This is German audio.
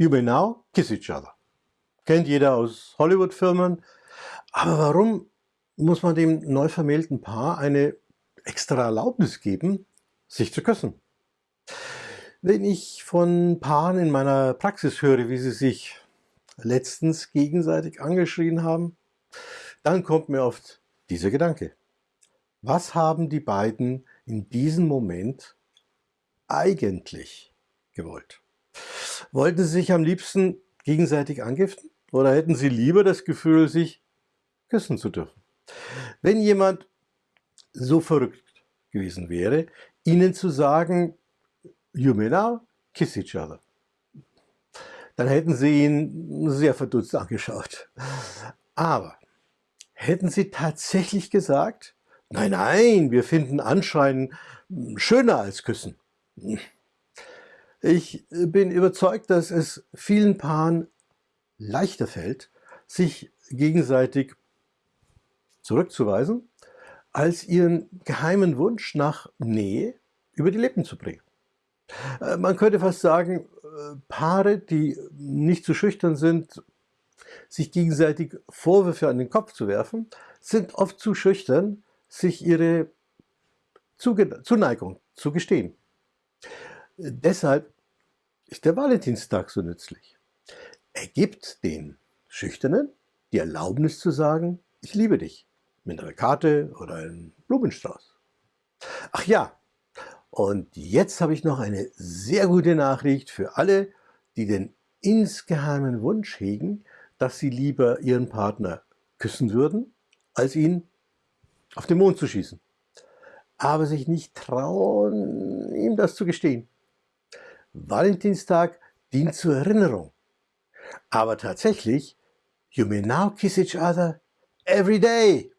You may now kiss each other. Kennt jeder aus Hollywood-Filmen. Aber warum muss man dem neu vermählten Paar eine extra Erlaubnis geben, sich zu küssen? Wenn ich von Paaren in meiner Praxis höre, wie sie sich letztens gegenseitig angeschrien haben, dann kommt mir oft dieser Gedanke. Was haben die beiden in diesem Moment eigentlich gewollt? Wollten sie sich am liebsten gegenseitig angiften oder hätten sie lieber das Gefühl, sich küssen zu dürfen? Wenn jemand so verrückt gewesen wäre, ihnen zu sagen, you may now kiss each other, dann hätten sie ihn sehr verdutzt angeschaut. Aber hätten sie tatsächlich gesagt, nein, nein, wir finden Anschreien schöner als Küssen. Ich bin überzeugt, dass es vielen Paaren leichter fällt, sich gegenseitig zurückzuweisen, als ihren geheimen Wunsch nach Nähe über die Lippen zu bringen. Äh, man könnte fast sagen, äh, Paare, die nicht zu schüchtern sind, sich gegenseitig Vorwürfe an den Kopf zu werfen, sind oft zu schüchtern, sich ihre Zuneigung zu gestehen. Deshalb ist der Valentinstag so nützlich. Er gibt den Schüchternen die Erlaubnis zu sagen, ich liebe dich, mit einer Karte oder einem Blumenstrauß. Ach ja, und jetzt habe ich noch eine sehr gute Nachricht für alle, die den insgeheimen Wunsch hegen, dass sie lieber ihren Partner küssen würden, als ihn auf den Mond zu schießen, aber sich nicht trauen, ihm das zu gestehen. Valentinstag dient zur Erinnerung. Aber tatsächlich, you may now kiss each other every day.